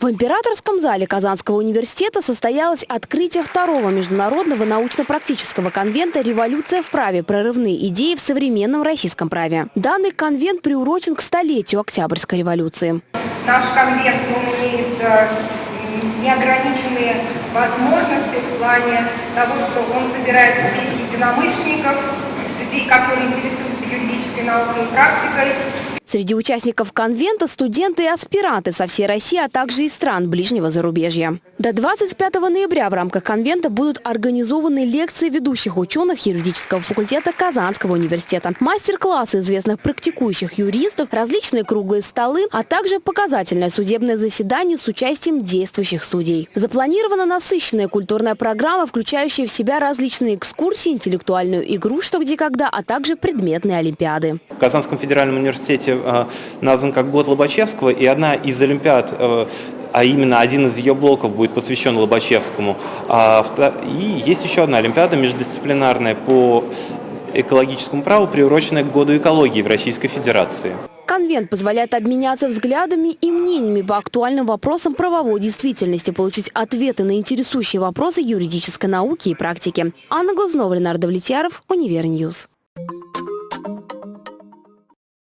В императорском зале Казанского университета состоялось открытие второго международного научно-практического конвента «Революция в праве. Прорывные идеи в современном российском праве». Данный конвент приурочен к столетию Октябрьской революции. Наш конвент он имеет э, неограниченные возможности в плане того, что он собирает здесь единомышленников, людей, которые интересуются юридической наукой и практикой, Среди участников конвента студенты и аспиранты со всей России, а также из стран ближнего зарубежья. До 25 ноября в рамках конвента будут организованы лекции ведущих ученых юридического факультета Казанского университета, мастер-классы известных практикующих юристов, различные круглые столы, а также показательное судебное заседание с участием действующих судей. Запланирована насыщенная культурная программа, включающая в себя различные экскурсии, интеллектуальную игру «Что, где, когда», а также предметные олимпиады. В Казанском федеральном университете назван как год Лобачевского, и одна из Олимпиад э, а именно один из ее блоков будет посвящен Лобачевскому. А и есть еще одна Олимпиада междисциплинарная по экологическому праву, приуроченная к году экологии в Российской Федерации. Конвент позволяет обменяться взглядами и мнениями по актуальным вопросам правовой действительности, получить ответы на интересующие вопросы юридической науки и практики. Анна Глазунова, Ленар Давлетьяров, Univer News.